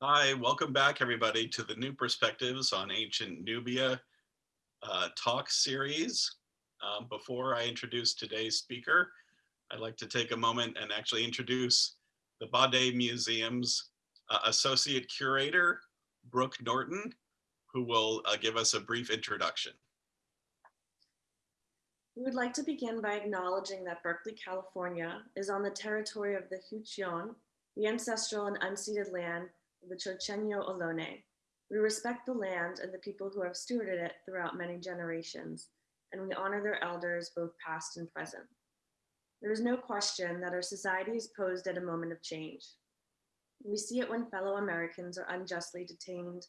Hi, welcome back everybody to the New Perspectives on Ancient Nubia uh, talk series. Um, before I introduce today's speaker, I'd like to take a moment and actually introduce the Bade Museum's uh, Associate Curator, Brooke Norton, who will uh, give us a brief introduction. We would like to begin by acknowledging that Berkeley, California is on the territory of the Huichin, the ancestral and unceded land the Chochenyo Ohlone. We respect the land and the people who have stewarded it throughout many generations, and we honor their elders, both past and present. There is no question that our society is posed at a moment of change. We see it when fellow Americans are unjustly detained,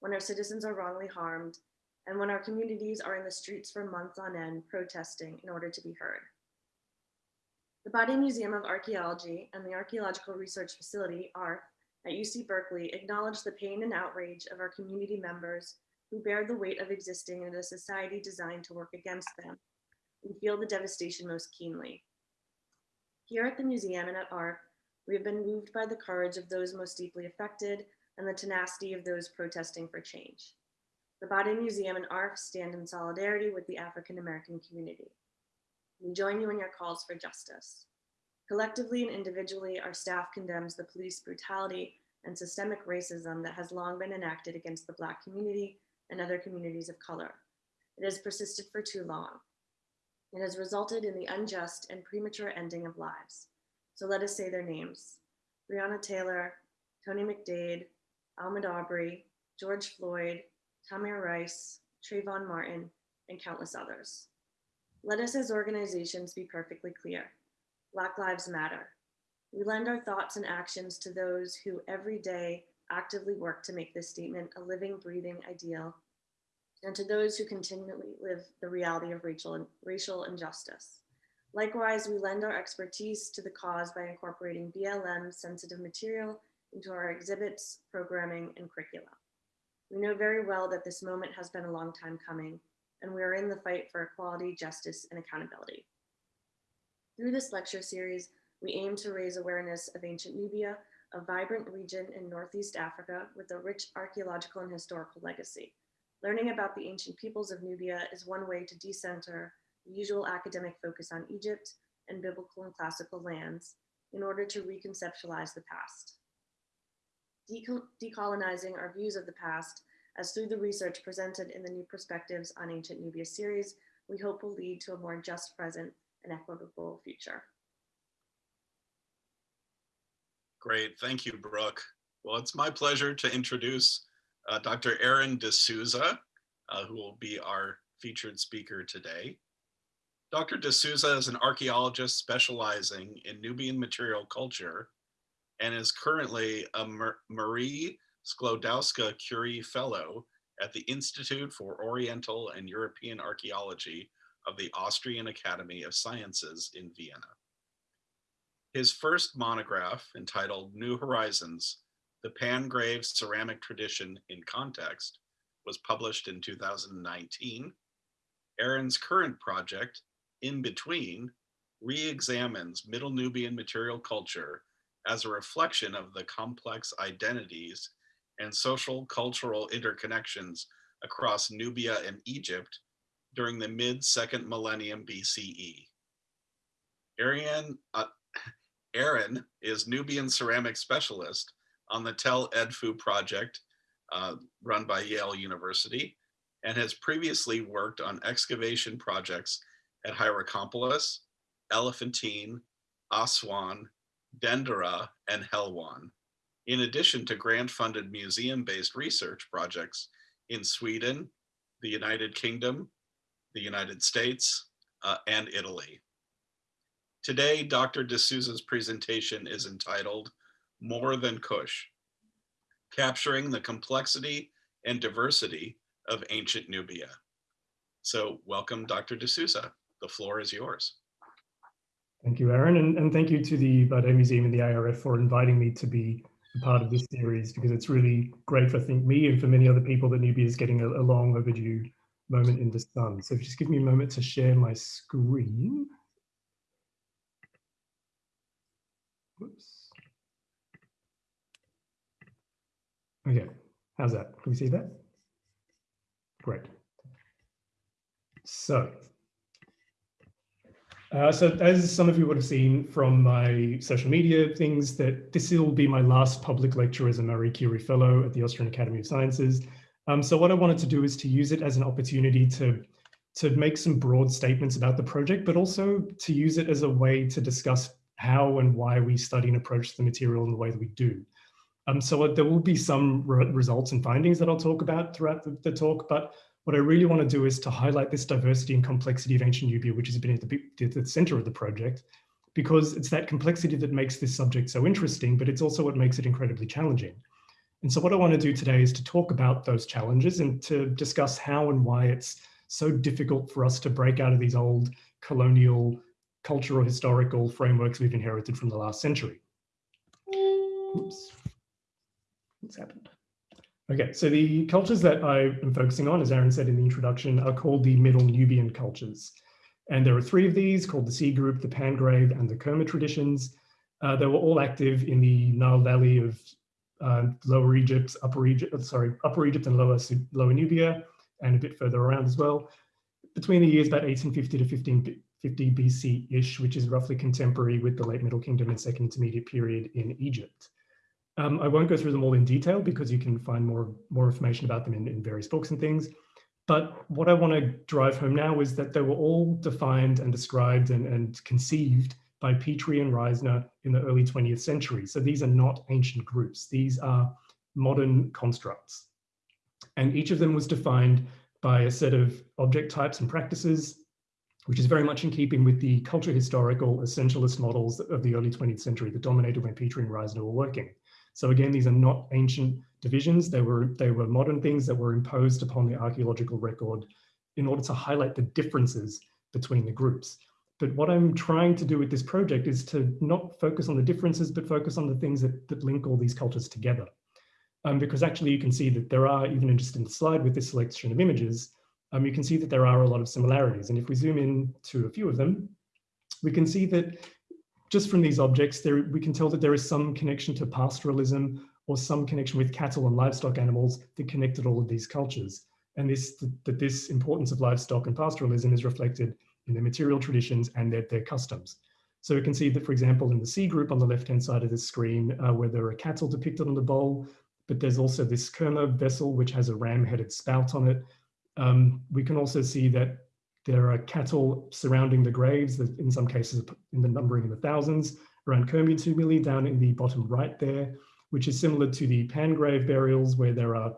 when our citizens are wrongly harmed, and when our communities are in the streets for months on end protesting in order to be heard. The Bade Museum of Archaeology and the Archaeological Research Facility, ARF, at UC Berkeley acknowledge the pain and outrage of our community members who bear the weight of existing in a society designed to work against them and feel the devastation most keenly. Here at the museum and at ARF, we have been moved by the courage of those most deeply affected and the tenacity of those protesting for change. The Bade Museum and ARF stand in solidarity with the African American community. We join you in your calls for justice. Collectively and individually, our staff condemns the police brutality and systemic racism that has long been enacted against the Black community and other communities of color. It has persisted for too long. It has resulted in the unjust and premature ending of lives. So let us say their names. Breonna Taylor, Tony McDade, Ahmaud Arbery, George Floyd, Tamir Rice, Trayvon Martin, and countless others. Let us as organizations be perfectly clear. Black Lives Matter. We lend our thoughts and actions to those who every day actively work to make this statement a living, breathing ideal, and to those who continually live the reality of racial, racial injustice. Likewise, we lend our expertise to the cause by incorporating BLM sensitive material into our exhibits, programming, and curricula. We know very well that this moment has been a long time coming, and we are in the fight for equality, justice, and accountability. Through this lecture series, we aim to raise awareness of ancient Nubia, a vibrant region in Northeast Africa with a rich archeological and historical legacy. Learning about the ancient peoples of Nubia is one way to decenter the usual academic focus on Egypt and biblical and classical lands in order to reconceptualize the past. decolonizing our views of the past as through the research presented in the New Perspectives on Ancient Nubia series, we hope will lead to a more just present an equitable future. Great, thank you, Brooke. Well, it's my pleasure to introduce uh, Dr. Aaron de Souza, uh, who will be our featured speaker today. Dr. de Souza is an archaeologist specializing in Nubian material culture and is currently a Marie Sklodowska Curie Fellow at the Institute for Oriental and European Archaeology of the Austrian Academy of Sciences in Vienna. His first monograph, entitled New Horizons, The Pangrave Ceramic Tradition in Context, was published in 2019. Aaron's current project, In Between, re-examines Middle Nubian material culture as a reflection of the complex identities and social cultural interconnections across Nubia and Egypt during the mid second millennium BCE. Ariane, uh, Aaron is Nubian ceramic specialist on the Tel Edfu project uh, run by Yale University and has previously worked on excavation projects at Hierakonpolis, Elephantine, Aswan, Dendera, and Helwan, in addition to grant-funded museum-based research projects in Sweden, the United Kingdom, the United States, uh, and Italy. Today, Dr. de Souza's presentation is entitled More Than Kush, Capturing the Complexity and Diversity of Ancient Nubia. So welcome, Dr. de Souza. The floor is yours. Thank you, Aaron, and, and thank you to the Bade Museum and the IRF for inviting me to be a part of this series because it's really great for I think me and for many other people that Nubia is getting a, a long overdue moment in the sun. So just give me a moment to share my screen. Whoops. Okay, how's that? Can we see that? Great. So, uh, so as some of you would have seen from my social media things, that this will be my last public lecture as a Marie Curie Fellow at the Austrian Academy of Sciences. Um, so what I wanted to do is to use it as an opportunity to, to make some broad statements about the project, but also to use it as a way to discuss how and why we study and approach the material in the way that we do. Um, so there will be some re results and findings that I'll talk about throughout the, the, talk, but what I really want to do is to highlight this diversity and complexity of ancient Nubia, which has been at the, at the center of the project, because it's that complexity that makes this subject so interesting, but it's also what makes it incredibly challenging. And so what I want to do today is to talk about those challenges and to discuss how and why it's so difficult for us to break out of these old colonial cultural historical frameworks we've inherited from the last century. Oops. What's happened? Okay, so the cultures that I am focusing on, as Aaron said in the introduction, are called the Middle Nubian cultures. And there are three of these called the C group, the Pangrave, and the Kerma traditions. Uh, they were all active in the Nile Valley of uh, Lower Egypt, Upper Egypt, uh, sorry, Upper Egypt and Lower, Lower Nubia, and a bit further around as well, between the years about 1850 to 1550 BC-ish, which is roughly contemporary with the late Middle Kingdom and Second Intermediate period in Egypt. Um, I won't go through them all in detail because you can find more, more information about them in, in various books and things. But what I want to drive home now is that they were all defined and described and, and conceived by Petrie and Reisner in the early 20th century. So these are not ancient groups. These are modern constructs. And each of them was defined by a set of object types and practices, which is very much in keeping with the culture historical essentialist models of the early 20th century that dominated when Petrie and Reisner were working. So again, these are not ancient divisions. They were, they were modern things that were imposed upon the archaeological record in order to highlight the differences between the groups. But what I'm trying to do with this project is to not focus on the differences, but focus on the things that, that link all these cultures together. Um, because actually you can see that there are, even just in the slide with this selection of images, um, you can see that there are a lot of similarities. And if we zoom in to a few of them, we can see that just from these objects, there, we can tell that there is some connection to pastoralism or some connection with cattle and livestock animals that connected all of these cultures. And this, that this importance of livestock and pastoralism is reflected in their material traditions and their, their customs. So we can see that, for example, in the C group on the left-hand side of the screen, uh, where there are cattle depicted on the bowl, but there's also this Kerma vessel, which has a ram-headed spout on it. Um, we can also see that there are cattle surrounding the graves, in some cases in the numbering in the thousands, around Kerma tumuli down in the bottom right there, which is similar to the Pangrave burials where there are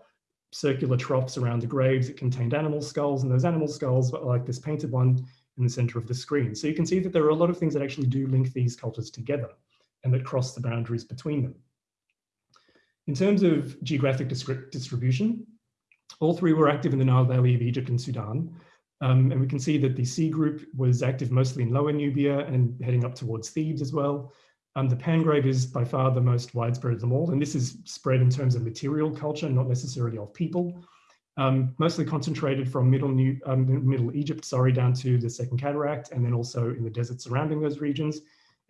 circular troughs around the graves that contained animal skulls, and those animal skulls, like this painted one, in the center of the screen. So you can see that there are a lot of things that actually do link these cultures together and that cross the boundaries between them. In terms of geographic distribution, all three were active in the Nile Valley of Egypt and Sudan. Um, and we can see that the C group was active mostly in Lower Nubia and heading up towards Thebes as well. Um, the Pangrave is by far the most widespread of them all, and this is spread in terms of material culture, not necessarily of people um, mostly concentrated from middle, New, um, middle Egypt, sorry, down to the Second Cataract, and then also in the desert surrounding those regions.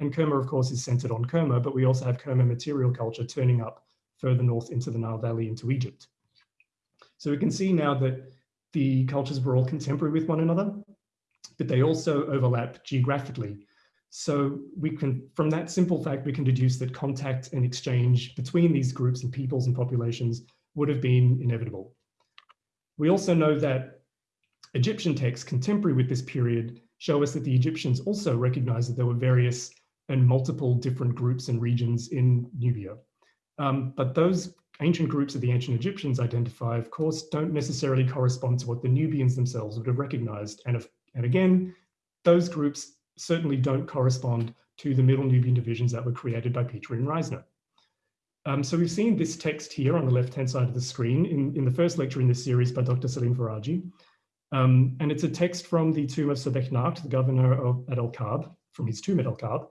And Kerma, of course, is centered on Kerma, but we also have Kerma material culture turning up further north into the Nile Valley into Egypt. So we can see now that the cultures were all contemporary with one another, but they also overlap geographically. So we can, from that simple fact, we can deduce that contact and exchange between these groups and peoples and populations would have been inevitable. We also know that Egyptian texts contemporary with this period show us that the Egyptians also recognized that there were various and multiple different groups and regions in Nubia. Um, but those ancient groups that the ancient Egyptians identify, of course, don't necessarily correspond to what the Nubians themselves would have recognized. And, if, and again, those groups certainly don't correspond to the Middle Nubian divisions that were created by Petrie and Reisner. Um, so we've seen this text here on the left-hand side of the screen in, in the first lecture in this series by Dr. Salim Faraji. Um, and it's a text from the tomb of Sobeknakht, the governor of, at El-Kab, from his tomb at El-Kab.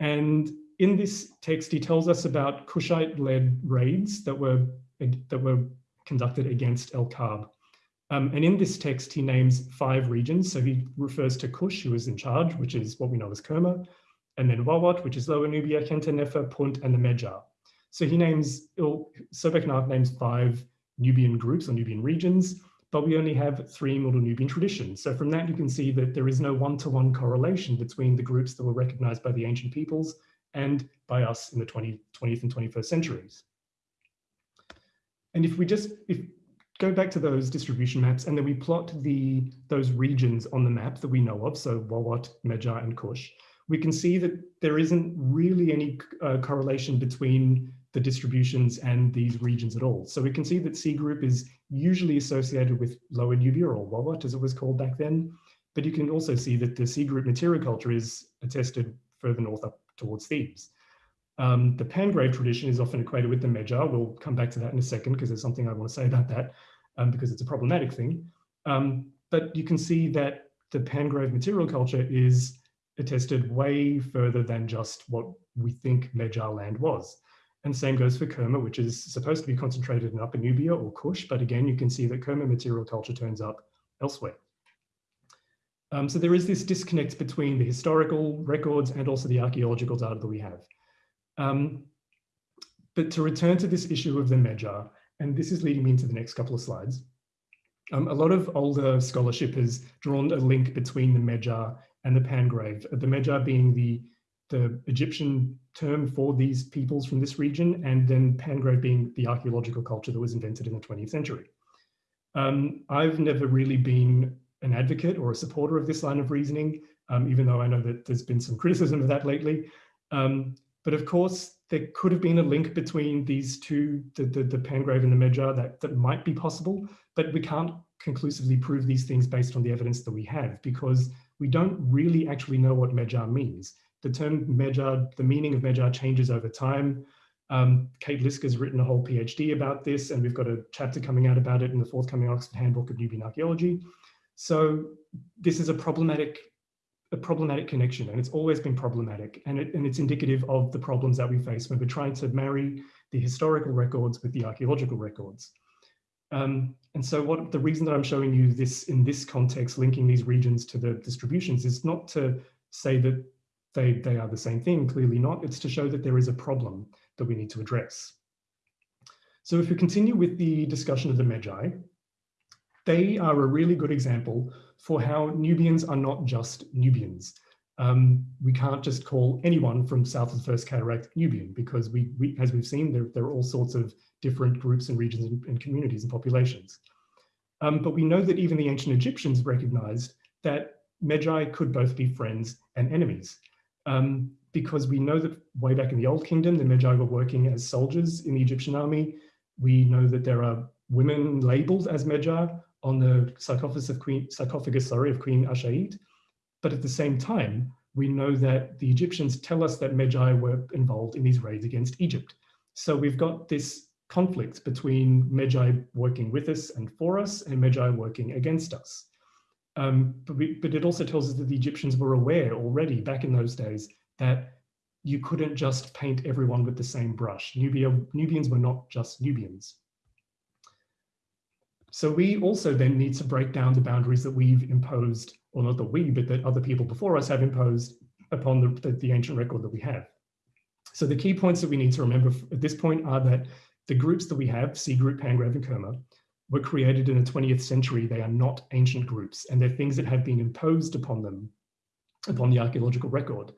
And in this text, he tells us about Kushite-led raids that were, that were conducted against El-Kab. Um, and in this text, he names five regions. So he refers to Kush, who is in charge, which is what we know as Kerma, and then Wawat, which is Lower Nubia, Kenta Nefer, Punt, and the Medjay. So he names, Sobeknakht names five Nubian groups or Nubian regions, but we only have three Middle Nubian traditions. So from that, you can see that there is no one-to-one -one correlation between the groups that were recognized by the ancient peoples and by us in the 20, 20th and 21st centuries. And if we just if go back to those distribution maps and then we plot the those regions on the map that we know of, so Wawat, Medjay, and Kush, we can see that there isn't really any uh, correlation between the distributions and these regions at all. So we can see that C group is usually associated with Lower Nubia or Wawat as it was called back then. But you can also see that the C group material culture is attested further north up towards Thebes. Um, the Pangrave tradition is often equated with the Medjay. We'll come back to that in a second because there's something I want to say about that um, because it's a problematic thing. Um, but you can see that the Pangrave material culture is attested way further than just what we think Medjay land was. And same goes for Kerma, which is supposed to be concentrated in Upper Nubia or Kush, but again, you can see that Kerma material culture turns up elsewhere. Um, so there is this disconnect between the historical records and also the archaeological data that we have. Um, but to return to this issue of the Medjay, and this is leading me into the next couple of slides, um, a lot of older scholarship has drawn a link between the Medjay and the Pangrave, the Medjay being the, the Egyptian term for these peoples from this region, and then Pangrave being the archaeological culture that was invented in the 20th century. Um, I've never really been an advocate or a supporter of this line of reasoning, um, even though I know that there's been some criticism of that lately. Um, but of course, there could have been a link between these two, the, the, the Pangrave and the Medjay, that, that might be possible, but we can't conclusively prove these things based on the evidence that we have because we don't really actually know what Medjay means. The term Medjay, the meaning of Medjay changes over time. Um, Kate Liszka has written a whole PhD about this, and we've got a chapter coming out about it in the forthcoming Oxford Handbook of Nubian Archaeology. So this is a problematic, a problematic connection, and it's always been problematic, and, it, and it's indicative of the problems that we face when we're trying to marry the historical records with the archaeological records. Um, and so what the reason that I'm showing you this in this context, linking these regions to the distributions is not to say that they, they are the same thing, clearly not. It's to show that there is a problem that we need to address. So if we continue with the discussion of the Medjay, they are a really good example for how Nubians are not just Nubians. Um, we can't just call anyone from south of the First Cataract Nubian because we, we as we've seen, there, there, are all sorts of different groups and regions and, and communities and populations. Um, but we know that even the ancient Egyptians recognized that Medjay could both be friends and enemies. Um, because we know that way back in the Old Kingdom, the Medjay were working as soldiers in the Egyptian army. We know that there are women labeled as Medjay on the sarcophagus of Queen, sarcophagus, sorry, of Queen Ashait. But at the same time, we know that the Egyptians tell us that Medjay were involved in these raids against Egypt. So we've got this conflict between Medjay working with us and for us and Medjay working against us. Um, but, we, but it also tells us that the Egyptians were aware already back in those days that you couldn't just paint everyone with the same brush. Nubia, Nubians were not just Nubians. So we also then need to break down the boundaries that we've imposed, or not that we, but that other people before us have imposed upon the, the, the ancient record that we have. So the key points that we need to remember at this point are that the groups that we have, C group, Pangrave, and Kerma, were created in the 20th century. They are not ancient groups, and they're things that have been imposed upon them, upon the archaeological record.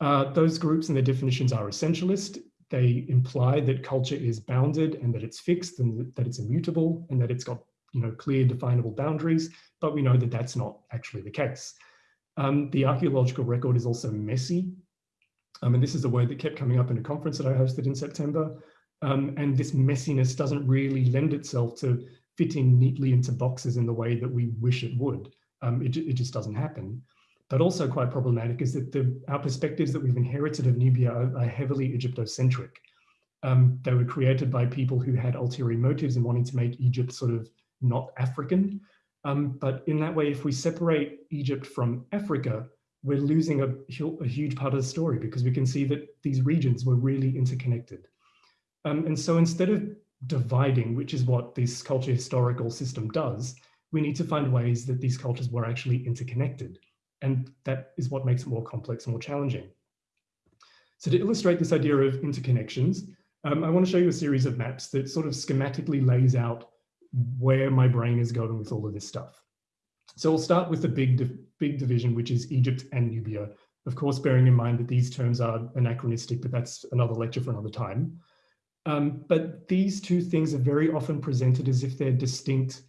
Uh, those groups and their definitions are essentialist. They imply that culture is bounded and that it's fixed and that it's immutable and that it's got you know, clear definable boundaries, but we know that that's not actually the case. Um, the archaeological record is also messy. Um, and this is a word that kept coming up in a conference that I hosted in September. Um, and this messiness doesn't really lend itself to fitting neatly into boxes in the way that we wish it would. Um, it, it just doesn't happen. But also quite problematic is that the, our perspectives that we've inherited of Nubia are, are heavily Egyptocentric. Um, they were created by people who had ulterior motives in wanting to make Egypt sort of not African. Um, but in that way, if we separate Egypt from Africa, we're losing a, a, huge part of the story because we can see that these regions were really interconnected. Um, and so instead of dividing, which is what this culture historical system does, we need to find ways that these cultures were actually interconnected. And that is what makes it more complex and more challenging. So to illustrate this idea of interconnections, um, I want to show you a series of maps that sort of schematically lays out where my brain is going with all of this stuff. So we'll start with the big, big division, which is Egypt and Nubia. Of course, bearing in mind that these terms are anachronistic, but that's another lecture for another time. Um, but these two things are very often presented as if they're distinct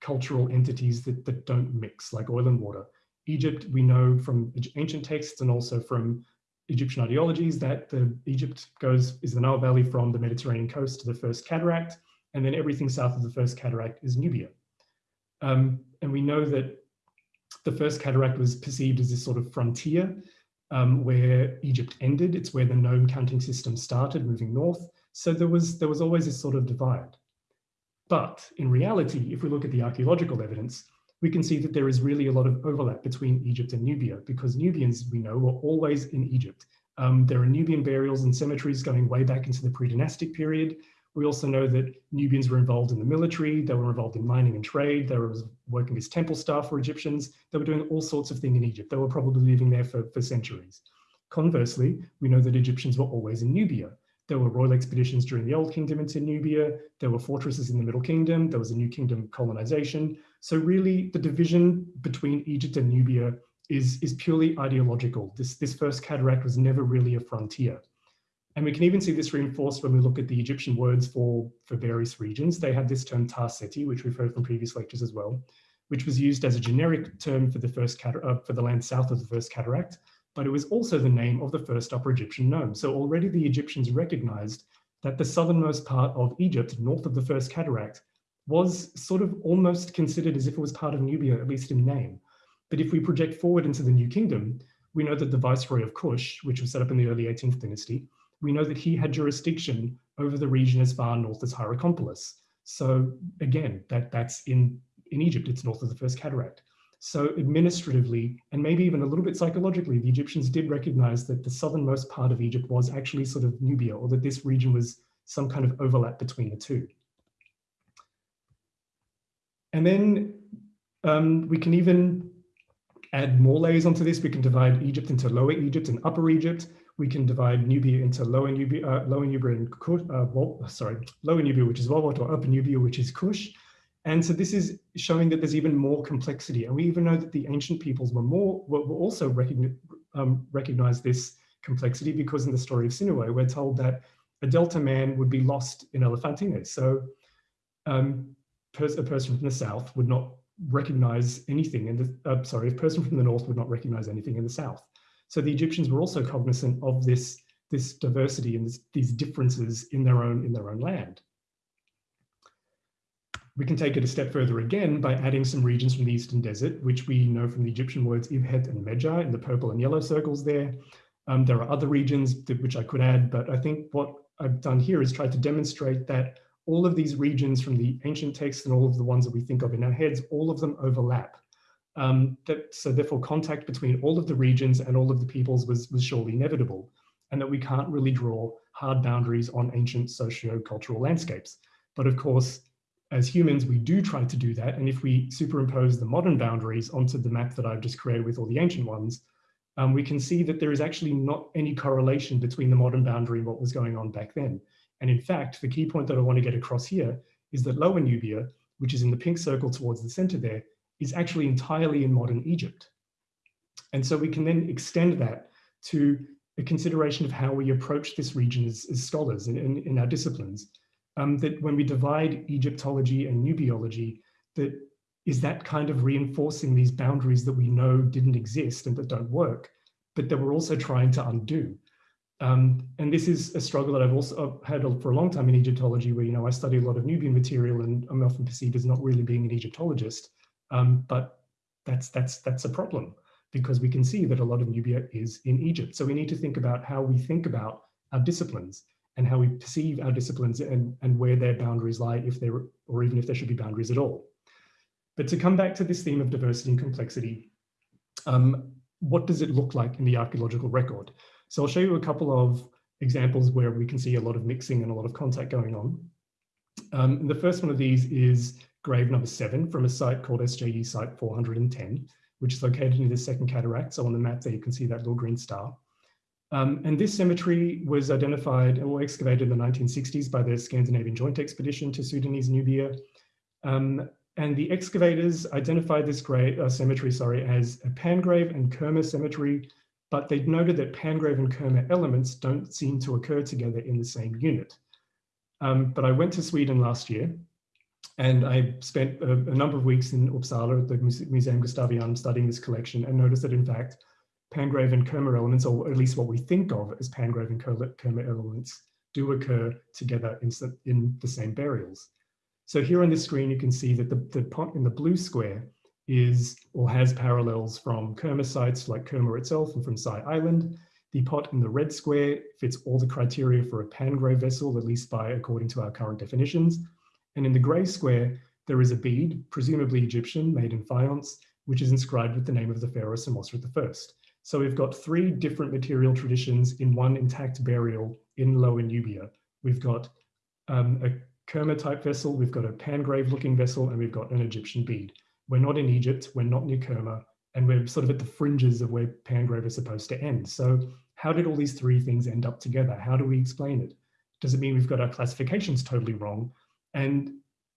cultural entities that, that don't mix, like oil and water. Egypt, we know from ancient texts and also from Egyptian ideologies that the Egypt goes is the Nile Valley from the Mediterranean coast to the First Cataract, and then everything south of the First Cataract is Nubia. Um, and we know that the First Cataract was perceived as this sort of frontier um, where Egypt ended. It's where the nome counting system started, moving north. So there was there was always this sort of divide. But in reality, if we look at the archaeological evidence, we can see that there is really a lot of overlap between Egypt and Nubia because Nubians, we know, were always in Egypt. Um, there are Nubian burials and cemeteries going way back into the pre-dynastic period. We also know that Nubians were involved in the military, they were involved in mining and trade, they were working as temple staff for Egyptians, they were doing all sorts of things in Egypt. They were probably living there for, for centuries. Conversely, we know that Egyptians were always in Nubia. There were royal expeditions during the Old Kingdom into Nubia. There were fortresses in the Middle Kingdom. There was a New Kingdom colonization. So really the division between Egypt and Nubia is, is purely ideological. This, this first cataract was never really a frontier. And we can even see this reinforced when we look at the Egyptian words for, for various regions. They had this term Ta-Seti, which we've heard from previous lectures as well, which was used as a generic term for the first uh, for the land south of the first cataract, but it was also the name of the first Upper Egyptian nome. So already the Egyptians recognized that the southernmost part of Egypt, north of the First Cataract, was sort of almost considered as if it was part of Nubia, at least in name. But if we project forward into the New Kingdom, we know that the Viceroy of Kush, which was set up in the early 18th dynasty, we know that he had jurisdiction over the region as far north as Hierakonpolis. So again, that, that's in, in Egypt, it's north of the First Cataract. So administratively, and maybe even a little bit psychologically, the Egyptians did recognize that the southernmost part of Egypt was actually sort of Nubia, or that this region was some kind of overlap between the two. And then um, we can even add more layers onto this. We can divide Egypt into Lower Egypt and Upper Egypt. We can divide Nubia into Lower Nubia, uh, Lower Nubia and Kush, uh, well, sorry, Lower Nubia, which is Wawat, or Upper Nubia, which is Kush. And so this is showing that there's even more complexity. And we even know that the ancient peoples were more were, were also recognize, um, recognize this complexity because in the story of Sinuhe, we're told that a Delta man would be lost in Elephantine. So um, pers a person from the south would not recognize anything in the, uh, sorry, a person from the north would not recognize anything in the south. So the Egyptians were also cognizant of this, this diversity and this, these differences in their own in their own land. We can take it a step further again by adding some regions from the Eastern Desert, which we know from the Egyptian words Ibhet and Medja in the purple and yellow circles there. Um, there are other regions which I could add, but I think what I've done here is try to demonstrate that all of these regions from the ancient texts and all of the ones that we think of in our heads, all of them overlap. Um, that, so therefore contact between all of the regions and all of the peoples was, was surely inevitable and that we can't really draw hard boundaries on ancient socio-cultural landscapes. But of course, as humans, we do try to do that. And if we superimpose the modern boundaries onto the map that I've just created with all the ancient ones, um, we can see that there is actually not any correlation between the modern boundary and what was going on back then. And in fact, the key point that I want to get across here is that Lower Nubia, which is in the pink circle towards the center there, is actually entirely in modern Egypt. And so we can then extend that to a consideration of how we approach this region as, as scholars in, in, in our disciplines um, that when we divide Egyptology and Nubiology, that is that kind of reinforcing these boundaries that we know didn't exist and that don't work, but that we're also trying to undo. Um, and this is a struggle that I've also had for a long time in Egyptology, where you know I study a lot of Nubian material, and I'm often perceived as not really being an Egyptologist. Um, but that's that's that's a problem because we can see that a lot of Nubia is in Egypt. So we need to think about how we think about our disciplines and how we perceive our disciplines and, and where their boundaries lie, if there or even if there should be boundaries at all. But to come back to this theme of diversity and complexity, um, what does it look like in the archaeological record? So I'll show you a couple of examples where we can see a lot of mixing and a lot of contact going on. Um, and the first one of these is grave number seven from a site called SJE site 410, which is located near the second cataract. So on the map there, you can see that little green star. Um, and this cemetery was identified or excavated in the 1960s by the Scandinavian Joint Expedition to Sudanese Nubia. Um, and the excavators identified this grave, uh, cemetery sorry, as a Pangrave and Kerma cemetery, but they noted that Pangrave and Kerma elements don't seem to occur together in the same unit. Um, but I went to Sweden last year and I spent a, a, number of weeks in Uppsala at the Museum Gustavianum studying this collection and noticed that in fact, Pangrave and Kerma elements, or at least what we think of as Pangrave and Kerma elements, do occur together in, the same burials. So here on this screen, you can see that the, the pot in the blue square is or has parallels from Kerma sites like Kerma itself and from Sai Island. The pot in the red square fits all the criteria for a Pangrave vessel, at least by according to our current definitions. And in the gray square, there is a bead, presumably Egyptian, made in faience, which is inscribed with the name of the pharaoh Senusret I. So we've got three different material traditions in one intact burial in Lower Nubia. We've got um, a Kerma type vessel, we've got a Pangrave looking vessel, and we've got an Egyptian bead. We're not in Egypt, we're not near Kerma, and we're sort of at the fringes of where Pangrave is supposed to end. So how did all these three things end up together? How do we explain it? Does it mean we've got our classifications totally wrong? And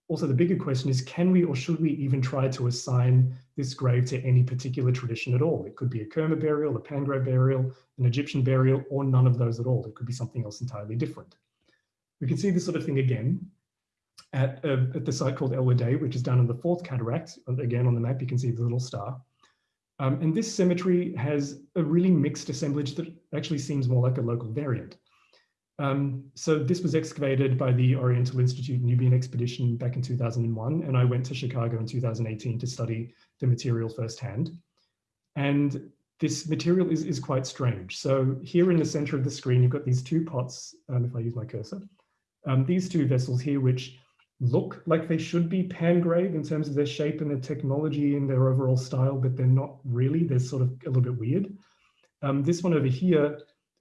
also the bigger question is, can we or should we even try to assign this grave to any particular tradition at all? It could be a Kerma burial, a Pangrave burial, an Egyptian burial, or none of those at all. It could be something else entirely different. We can see this sort of thing again at, uh, at the site called El Wadi, which is down in the fourth cataract. Again, on the map, you can see the little star. Um, and this cemetery has a really mixed assemblage that actually seems more like a local variant. Um, so this was excavated by the Oriental Institute Nubian Expedition back in 2001, and I went to Chicago in 2018 to study the material firsthand. And this material is, is quite strange. So here in the center of the screen, you've got these two pots, um, if I use my cursor, um, these two vessels here, which look like they should be Pangrave in terms of their shape and their technology and their overall style, but they're not really. They're sort of a little bit weird. Um, this one over here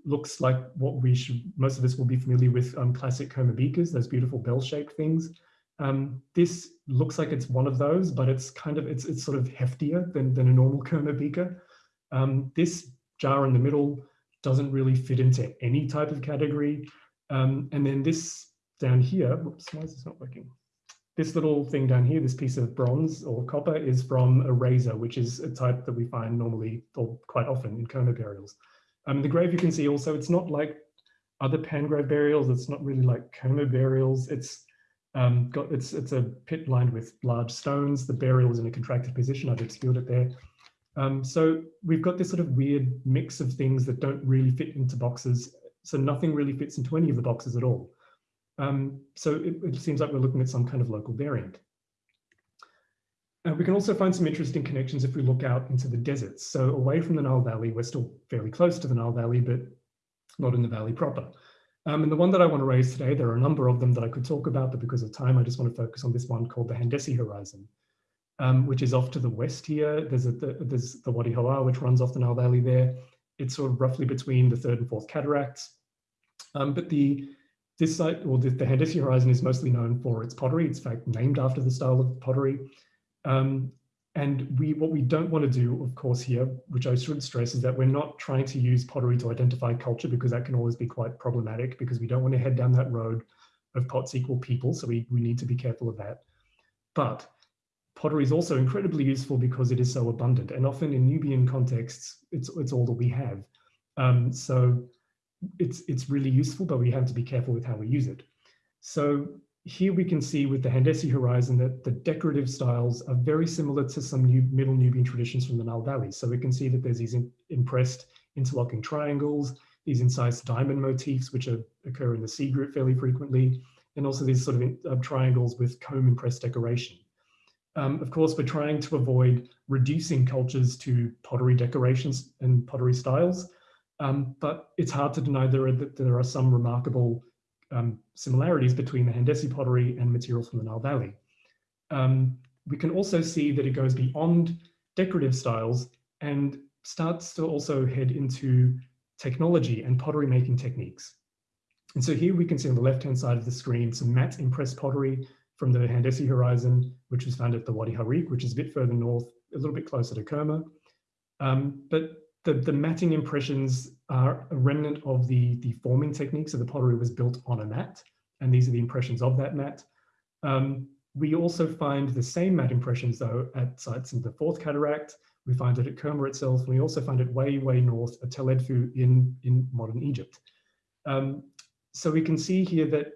looks like what we should, most of us will be familiar with um, classic beakers, those beautiful bell-shaped things. Um, this looks like it's one of those, but it's kind of, it's, it's sort of heftier than, than a normal Kerma beaker. Um, this jar in the middle doesn't really fit into any type of category. Um, and then this down here, whoops, why is this not working? This little thing down here, this piece of bronze or copper is from a razor, which is a type that we find normally or quite often in Kerma burials. Um, the grave you can see also, it's not like other Pangrave burials. It's not really like Kerma burials. It's um, got it's it's a pit lined with large stones. The burial is in a contracted position. I've obscured it there. Um, so we've got this sort of weird mix of things that don't really fit into boxes. So nothing really fits into any of the boxes at all. Um, so it, it, seems like we're looking at some kind of local variant. Uh, we can also find some interesting connections if we look out into the deserts. So away from the Nile Valley, we're still fairly close to the Nile Valley, but not in the valley proper. Um, and the one that I want to raise today, there are a number of them that I could talk about, but because of time, I just want to focus on this one called the Handesi Horizon, um, which is off to the west here. There's, a, the, there's the Wadi Hawar, which runs off the Nile Valley there. It's sort of roughly between the third and fourth cataracts. Um, but the this site, or the, the Handesi Horizon is mostly known for its pottery. It's in fact named after the style of pottery. Um, and we, what we don't want to do, of course, here, which I should stress, is that we're not trying to use pottery to identify culture because that can always be quite problematic because we don't want to head down that road of pots equal people. So we, we need to be careful of that. But pottery is also incredibly useful because it is so abundant. And often in Nubian contexts, it's, it's all that we have. Um, so it's, it's really useful, but we have to be careful with how we use it. So here we can see with the Handesi horizon that the decorative styles are very similar to some new Middle Nubian traditions from the Nile Valley. So we can see that there's these in, impressed interlocking triangles, these incised diamond motifs, which are, occur in the C group fairly frequently, and also these sort of in, uh, triangles with comb impressed decoration. Um, of course, we're trying to avoid reducing cultures to pottery decorations and pottery styles. Um, but it's hard to deny there are, that there are some remarkable um, similarities between the Handesi pottery and materials from the Nile Valley. Um, we can also see that it goes beyond decorative styles and starts to also head into technology and pottery making techniques. And so here we can see on the left-hand side of the screen some matte impressed pottery from the Handesi horizon, which was found at the Wadi Harik, which is a bit further north, a little bit closer to Kerma. Um, but the, the matting impressions are a remnant of the, the forming technique. So the pottery was built on a mat, and these are the impressions of that mat. Um, we also find the same mat impressions though at sites in the Fourth Cataract. We find it at Kerma itself. And we also find it way, way north at Tel Edfu in, in modern Egypt. Um, so we can see here that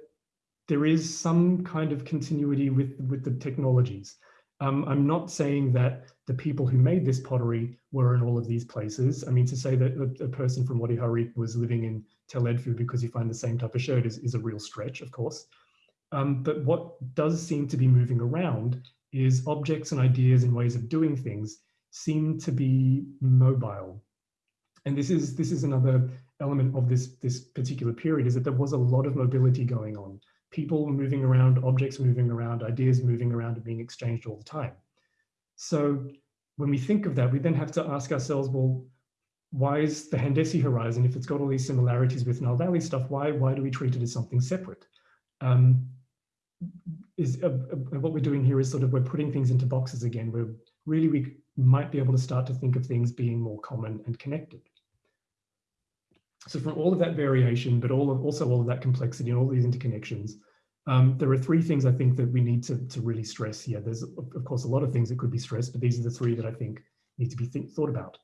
there is some kind of continuity with, with the technologies. Um, I'm not saying that the people who made this pottery were in all of these places. I mean, to say that a, person from Wadi Harith was living in Tel Edfu because you find the same type of shirt is, is a real stretch, of course. Um, but what does seem to be moving around is objects and ideas and ways of doing things seem to be mobile. And this is this is another element of this this particular period is that there was a lot of mobility going on. People moving around, objects moving around, ideas moving around and being exchanged all the time. So when we think of that, we then have to ask ourselves, well, why is the Handesi horizon, if it's got all these similarities with Nile Valley stuff, why, why do we treat it as something separate? Um, is uh, uh, what we're doing here is sort of we're putting things into boxes again where really we might be able to start to think of things being more common and connected. So from all of that variation, but all of, also all of that complexity and all these interconnections, um, there are three things I think that we need to, to really stress here. There's, of course, a lot of things that could be stressed, but these are the three that I think need to be think, thought about.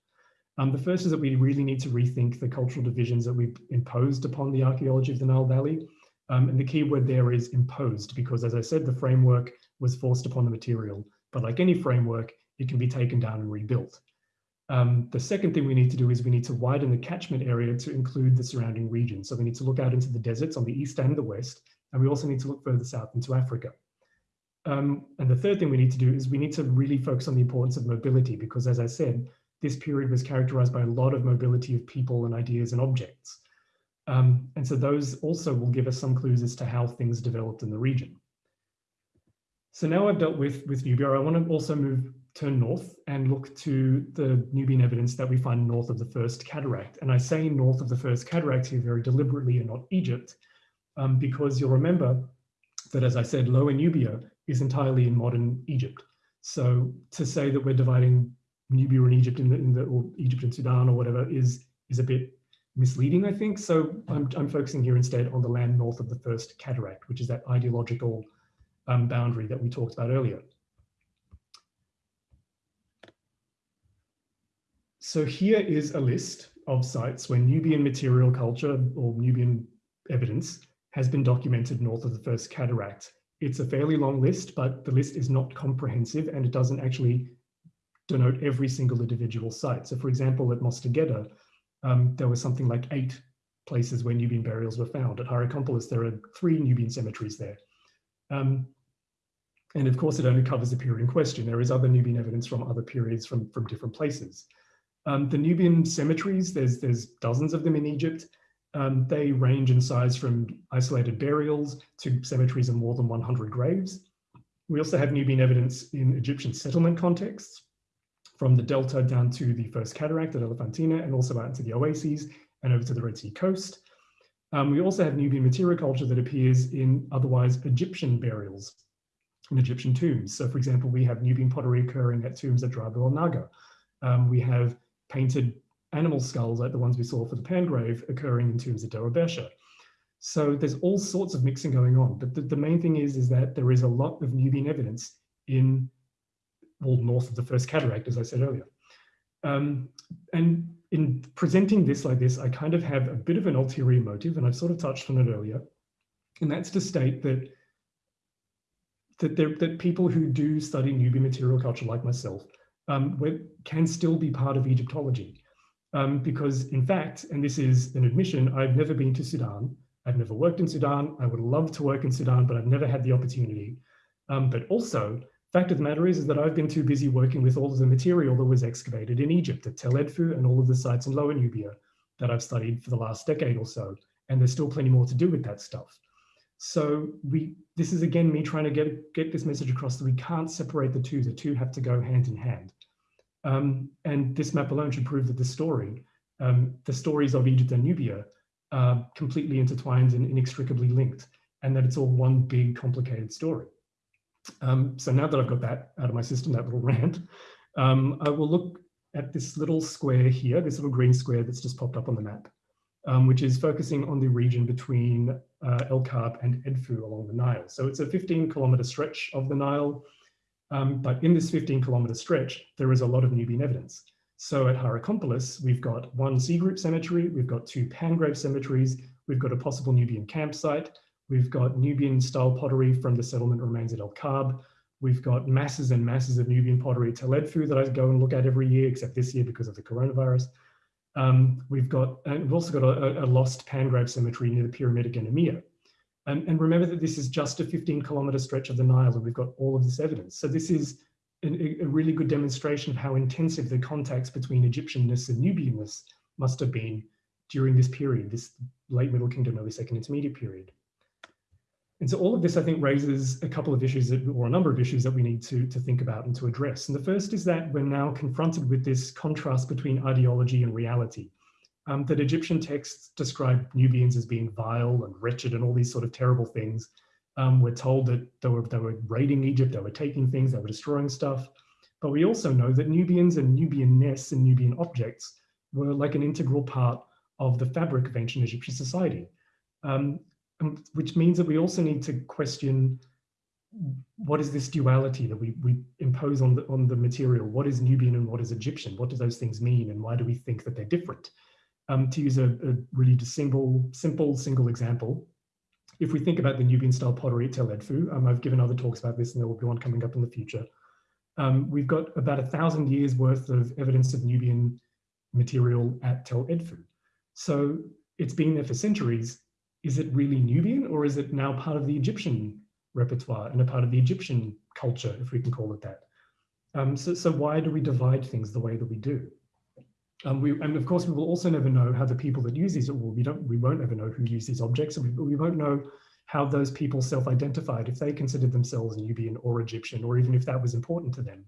Um, the first is that we really need to rethink the cultural divisions that we've imposed upon the archaeology of the Nile Valley. Um, and the key word there is imposed, because as I said, the framework was forced upon the material. But like any framework, it can be taken down and rebuilt. Um, the second thing we need to do is we need to widen the catchment area to include the surrounding region. So we need to look out into the deserts on the east and the west, and we also need to look further south into Africa. Um, and the third thing we need to do is we need to really focus on the importance of mobility, because as I said, this period was characterized by a lot of mobility of people and ideas and objects. Um, and so those also will give us some clues as to how things developed in the region. So now I've dealt with, with Nubia, I want to also move turn north and look to the Nubian evidence that we find north of the first cataract. And I say north of the first cataract here very deliberately and not Egypt, um, because you'll remember that, as I said, Lower Nubia is entirely in modern Egypt. So to say that we're dividing Nubia and Egypt in the, in the or Egypt and Sudan or whatever is is a bit misleading, I think. So I'm, I'm focusing here instead on the land north of the first cataract, which is that ideological um, boundary that we talked about earlier. So here is a list of sites where Nubian material culture or Nubian evidence has been documented north of the first cataract. It's a fairly long list, but the list is not comprehensive and it doesn't actually denote every single individual site. So for example, at Mostagedda, um, there was something like eight places where Nubian burials were found. At Hierakonpolis, there are three Nubian cemeteries there. Um, and of course, it only covers the period in question. There is other Nubian evidence from other periods from, from different places. Um, the Nubian cemeteries, there's, there's dozens of them in Egypt. Um, they range in size from isolated burials to cemeteries of more than 100 graves. We also have Nubian evidence in Egyptian settlement contexts, from the delta down to the first cataract at Elephantine and also out into the oases and over to the Red Sea coast. Um, we also have Nubian material culture that appears in otherwise Egyptian burials in Egyptian tombs. So for example, we have Nubian pottery occurring at tombs at Dra Abu el Naga. Um, we have painted animal skulls like the ones we saw for the Pangrave occurring in tombs of Derabesha. So there's all sorts of mixing going on, but the, the, main thing is, is that there is a lot of Nubian evidence in, well, north of the first cataract, as I said earlier. Um, and in presenting this like this, I kind of have a bit of an ulterior motive, and I've sort of touched on it earlier, and that's to state that that, there, that people who do study Nubian material culture like myself um, can still be part of Egyptology. Um, because in fact, and this is an admission, I've never been to Sudan. I've never worked in Sudan. I would love to work in Sudan, but I've never had the opportunity. Um, but also, fact of the matter is, is that I've been too busy working with all of the material that was excavated in Egypt at Tel Edfu and all of the sites in Lower Nubia that I've studied for the last decade or so. And there's still plenty more to do with that stuff. So we, this is again me trying to get, get this message across that we can't separate the two. The two have to go hand in hand. Um, and this map alone should prove that the story, um, the stories of Egypt and Nubia are completely intertwined and inextricably linked, and that it's all one big complicated story. Um, so now that I've got that out of my system, that little rant, um, I will look at this little square here, this little green square that's just popped up on the map, um, which is focusing on the region between uh, El Kab and Edfu along the Nile. So it's a 15 kilometer stretch of the Nile, um, but in this 15 kilometer stretch, there is a lot of Nubian evidence. So at Hierakonpolis, we've got one C group cemetery, we've got two Pangrave cemeteries, we've got a possible Nubian campsite, we've got Nubian style pottery from the settlement remains at El Kab, we've got masses and masses of Nubian pottery at Tel Edfu that I go and look at every year, except this year because of the coronavirus. Um, we've got, and we've also got a, a lost Pangrave cemetery near the Pyramidic Emia. And, remember that this is just a 15 kilometer stretch of the Nile and we've got all of this evidence. So this is a, a really good demonstration of how intensive the contacts between Egyptianness and Nubianness must have been during this period, this late Middle Kingdom, early Second Intermediate period. And so all of this, I think, raises a couple of issues that, or a number of issues that we need to, to think about and to address. And the first is that we're now confronted with this contrast between ideology and reality. Um, that Egyptian texts describe Nubians as being vile and wretched and all these sort of terrible things. Um, we're told that they were, they were raiding Egypt, they were taking things, they were destroying stuff. But we also know that Nubians and Nubianness and Nubian objects were like an integral part of the fabric of ancient Egyptian society. Um, which means that we also need to question what is this duality that we, we impose on the, on the material? What is Nubian and what is Egyptian? What do those things mean and why do we think that they're different? Um, to use a, a really simple, simple single example, if we think about the Nubian style pottery at Tel Edfu, um, I've given other talks about this and there will be one coming up in the future. Um, we've got about a thousand years worth of evidence of Nubian material at Tel Edfu. So it's been there for centuries. Is it really Nubian or is it now part of the Egyptian repertoire and a part of the Egyptian culture, if we can call it that? Um, so, so why do we divide things the way that we do? Um, we, and of course, we will also never know how the people that use these, well, we don't, we won't ever know who use these objects, and we, we won't know how those people self-identified, if they considered themselves Nubian or Egyptian, or even if that was important to them.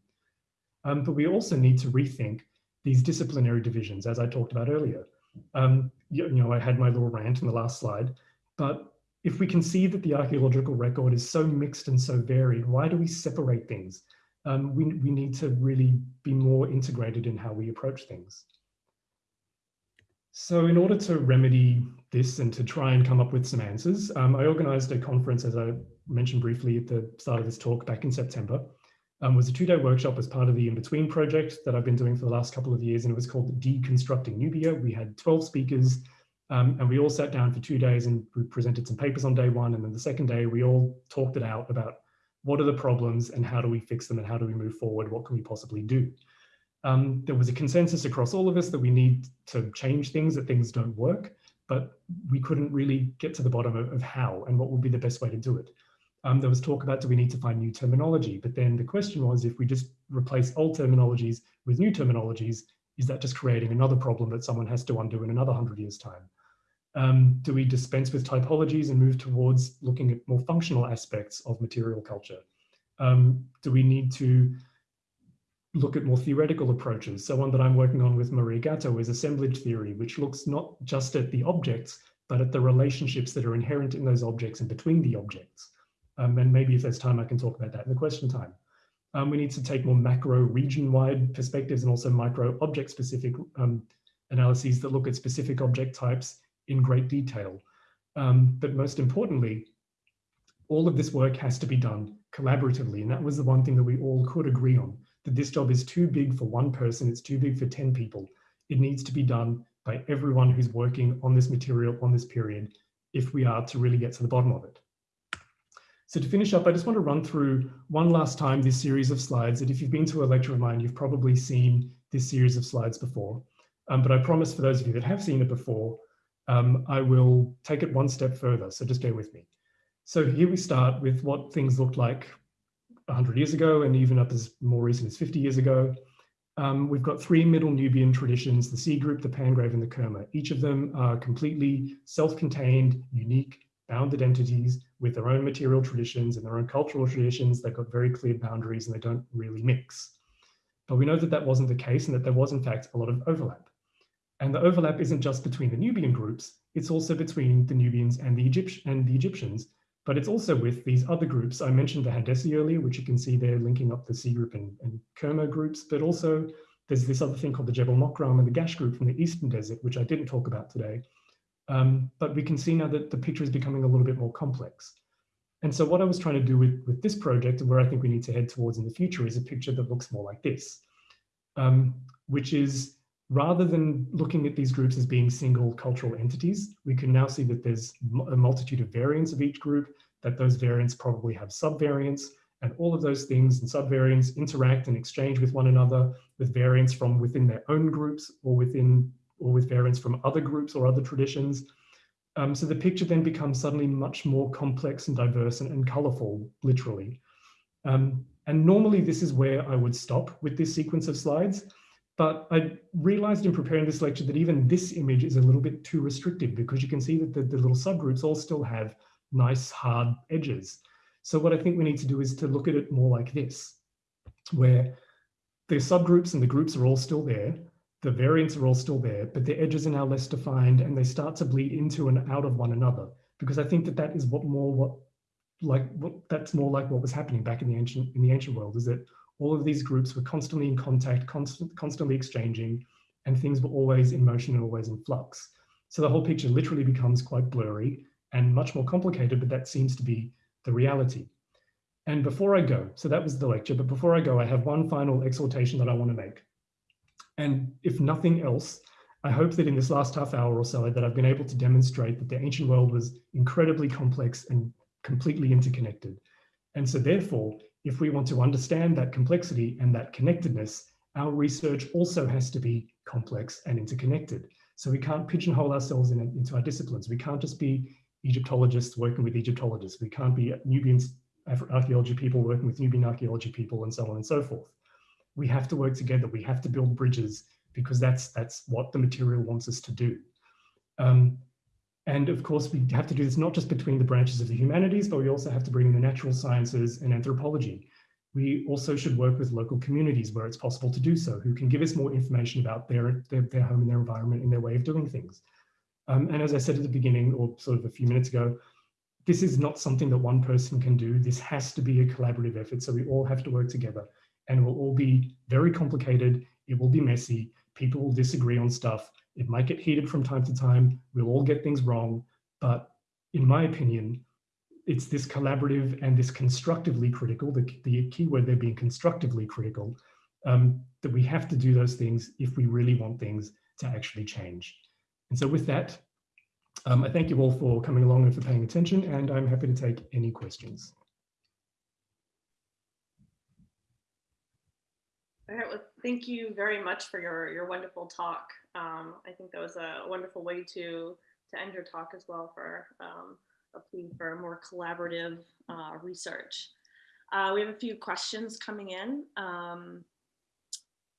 Um, but we also need to rethink these disciplinary divisions, as I talked about earlier. Um, you, you know, I had my little rant in the last slide, but if we can see that the archaeological record is so mixed and so varied, why do we separate things? Um, we, we need to really be more integrated in how we approach things. So in order to remedy this and to try and come up with some answers, um, I organized a conference, as I mentioned briefly at the start of this talk back in September. Um, was a two-day workshop as part of the In-Between project that I've been doing for the last couple of years, and it was called Deconstructing Nubia. We had 12 speakers, um, and we all sat down for two days and we presented some papers on day one, and then the second day we all talked it out about what are the problems and how do we fix them and how do we move forward, what can we possibly do? Um, there was a consensus across all of us that we need to change things, that things don't work, but we couldn't really get to the bottom of, of how and what would be the best way to do it. Um, there was talk about do we need to find new terminology, but then the question was if we just replace old terminologies with new terminologies, is that just creating another problem that someone has to undo in another hundred years time? Um, do we dispense with typologies and move towards looking at more functional aspects of material culture? Um, do we need to look at more theoretical approaches. So one that I'm working on with Maria Gatto is assemblage theory, which looks not just at the objects, but at the relationships that are inherent in those objects and between the objects. Um, and maybe if there's time, I can talk about that in the question time. Um, we need to take more macro region-wide perspectives and also micro object-specific um, analyses that look at specific object types in great detail. Um, but most importantly, all of this work has to be done collaboratively. And that was the one thing that we all could agree on that this job is too big for one person, it's too big for 10 people. It needs to be done by everyone who's working on this material on this period if we are to really get to the bottom of it. So to finish up, I just want to run through one last time this series of slides that if you've been to a lecture of mine, you've probably seen this series of slides before. Um, but I promise for those of you that have seen it before, um, I will take it one step further. So just bear with me. So here we start with what things looked like 100 years ago and even up as more recent as 50 years ago. Um, we've got three Middle Nubian traditions, the C group, the Pangrave, and the Kerma. Each of them are completely self-contained, unique, bounded entities with their own material traditions and their own cultural traditions. They've got very clear boundaries and they don't really mix. But we know that that wasn't the case and that there was in fact a lot of overlap. And the overlap isn't just between the Nubian groups, it's also between the Nubians and the, Egypt and the Egyptians, but it's also with these other groups. I mentioned the Handessi earlier, which you can see there linking up the C group and, and Kerma groups, but also there's this other thing called the Jebel Mokram and the Gash group from the Eastern Desert, which I didn't talk about today. Um, but we can see now that the picture is becoming a little bit more complex. And so what I was trying to do with, with this project and where I think we need to head towards in the future is a picture that looks more like this, um, which is rather than looking at these groups as being single cultural entities, we can now see that there's a multitude of variants of each group, that those variants probably have subvariants, and all of those things and subvariants interact and exchange with one another with variants from within their own groups or within or with variants from other groups or other traditions. Um, so the picture then becomes suddenly much more complex and diverse and, and colorful, literally. Um, and normally this is where I would stop with this sequence of slides. But I realized in preparing this lecture that even this image is a little bit too restrictive because you can see that the, the little subgroups all still have nice hard edges. So what I think we need to do is to look at it more like this, where the subgroups and the groups are all still there, the variants are all still there, but the edges are now less defined and they start to bleed into and out of one another. Because I think that that is what more what like what that's more like what was happening back in the ancient in the ancient world is that all of these groups were constantly in contact, constant, constantly exchanging, and things were always in motion and always in flux. So the whole picture literally becomes quite blurry and much more complicated, but that seems to be the reality. And before I go, so that was the lecture, but before I go, I have one final exhortation that I want to make. And if nothing else, I hope that in this last half hour or so that I've been able to demonstrate that the ancient world was incredibly complex and completely interconnected. And so therefore, if we want to understand that complexity and that connectedness, our research also has to be complex and interconnected. So we can't pigeonhole ourselves in, into our disciplines. We can't just be Egyptologists working with Egyptologists. We can't be Nubian archaeology people working with Nubian archaeology people and so on and so forth. We have to work together. We have to build bridges because that's that's what the material wants us to do. Um, and of course, we have to do this not just between the branches of the humanities, but we also have to bring in the natural sciences and anthropology. We also should work with local communities where it's possible to do so, who can give us more information about their, their, their home and their environment and their way of doing things. Um, and as I said at the beginning, or sort of a few minutes ago, this is not something that one person can do. This has to be a collaborative effort. So we all have to work together and it will all be very complicated. It will be messy. People will disagree on stuff. It might get heated from time to time. We'll all get things wrong. But in my opinion, it's this collaborative and this constructively critical, the, the key word there being constructively critical, um, that we have to do those things if we really want things to actually change. And so with that, um, I thank you all for coming along and for paying attention, and I'm happy to take any questions. Thank you very much for your, your wonderful talk. Um, I think that was a wonderful way to, to end your talk as well for um, a plea for more collaborative uh, research. Uh, we have a few questions coming in. Um,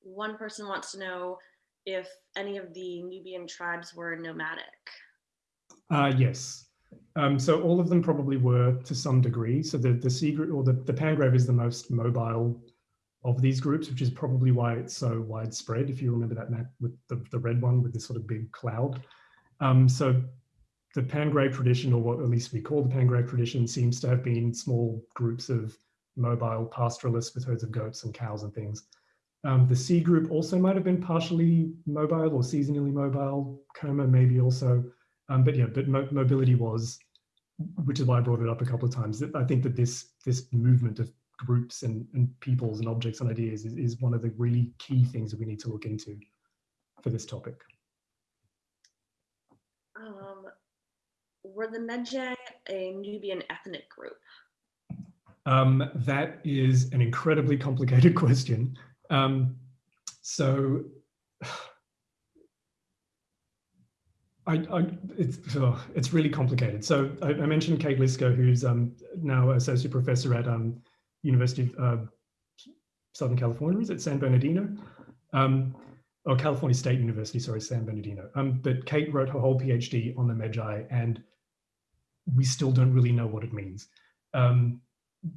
one person wants to know if any of the Nubian tribes were nomadic. Uh, yes. Um, so all of them probably were to some degree. So the, the C or the, the Pangrave is the most mobile of these groups, which is probably why it's so widespread. If you remember that map with the, the red one with this sort of big cloud. Um, so the Pangrave tradition, or what at least we call the Pangrave tradition, seems to have been small groups of mobile pastoralists with herds of goats and cows and things. Um, the C group also might have been partially mobile or seasonally mobile, Kerma maybe also. Um, but yeah, but mo mobility was, which is why I brought it up a couple of times. I think that this this movement of groups and, and peoples and objects and ideas is, is one of the really key things that we need to look into for this topic. Um, were the Medjay a Nubian ethnic group? Um, that is an incredibly complicated question. Um, so I, I, it's, oh, it's really complicated. So I, I mentioned Kate Liszka, who's um, now associate professor at um, University of uh, Southern California, is it San Bernardino? Um, or California State University, sorry, San Bernardino. Um, but Kate wrote her whole PhD on the Medjay and we still don't really know what it means. Um,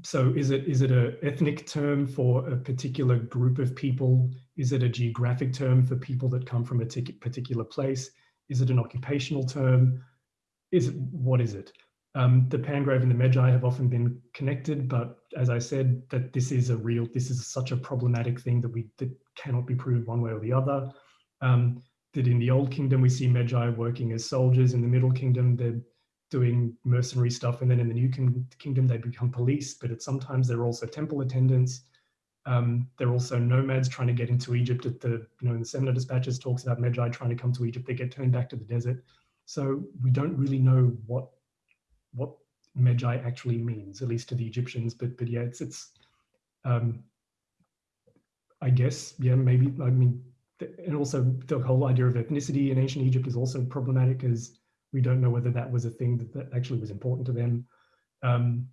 so is it is it a ethnic term for a particular group of people? Is it a geographic term for people that come from a particular place? Is it an occupational term? Is it what is it? Um, the Pangrave and the Medjay have often been connected, but as I said, that this is a real, this is such a problematic thing that we that cannot be proved one way or the other. Um, that in the Old Kingdom, we see Medjay working as soldiers. In the Middle Kingdom, they're doing mercenary stuff. And then in the New Kingdom, they become police, but at sometimes they're also temple attendants. Um, they're also nomads trying to get into Egypt at the, you know, in the Semna dispatches talks about Medjay trying to come to Egypt, they get turned back to the desert. So we don't really know what what Medjay actually means, at least to the Egyptians. But but yeah, it's it's um, I guess yeah maybe I mean and also the whole idea of ethnicity in ancient Egypt is also problematic as we don't know whether that was a thing that, that actually was important to them. Um,